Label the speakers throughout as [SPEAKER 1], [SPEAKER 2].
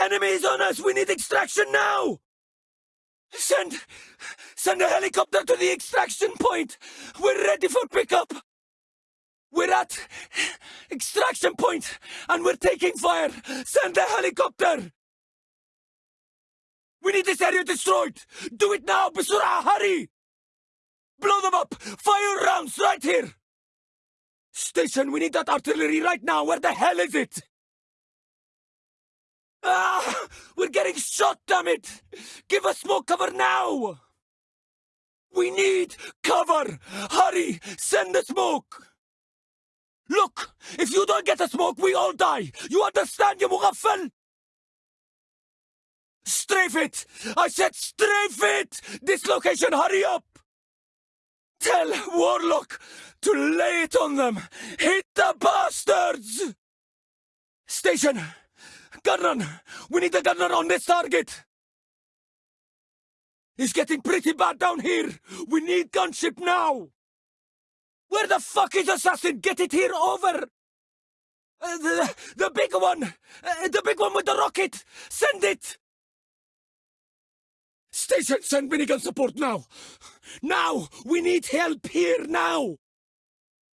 [SPEAKER 1] Enemies on us! We need extraction now! Send... Send a helicopter to the extraction point! We're ready for pickup! We're at... Extraction point, and we're taking fire! Send a helicopter! We need this area destroyed! Do it now, Basura! Hurry! Blow them up! Fire rounds right here! Station, we need that artillery right now! Where the hell is it? Ah! We're getting shot, damn it! Give us smoke cover now! We need cover! Hurry! Send the smoke! Look! If you don't get the smoke, we all die! You understand, you mughaffal? Strafe it! I said strafe it! Dislocation, hurry up! Tell Warlock to lay it on them! Hit the bastards! Station! Gunrun! We need a gunner on this target! It's getting pretty bad down here! We need gunship now! Where the fuck is Assassin? Get it here over! Uh, the, the big one! Uh, the big one with the rocket! Send it! Station, send minigun support now! Now! We need help here now!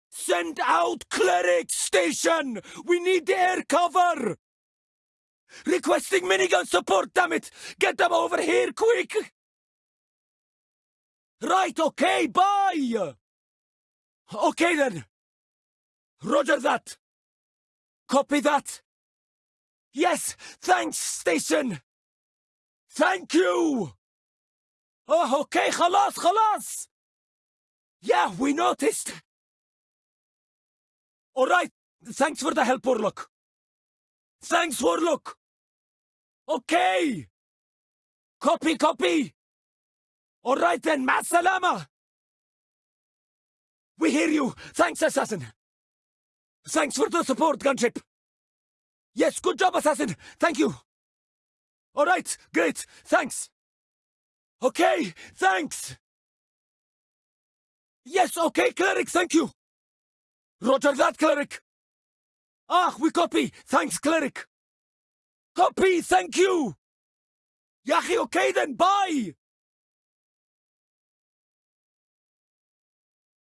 [SPEAKER 1] Send out cleric station! We need air cover! Requesting minigun support, damn it! Get them over here, quick! Right, okay, bye! Okay then! Roger that! Copy that! Yes, thanks, station! Thank you! Oh, okay, خلاص, خلاص! Yeah, we noticed! Alright, thanks for the help, Warlock. Thanks, Warlock! Okay! Copy, copy! Alright then, ma salama! We hear you! Thanks, Assassin! Thanks for the support, Gunship! Yes, good job, Assassin! Thank you! Alright, great! Thanks! Okay, thanks! Yes, okay, Cleric, thank you! Roger that, Cleric! Ah, we copy! Thanks, Cleric! Copy, thank you! Yahi, okay then, bye!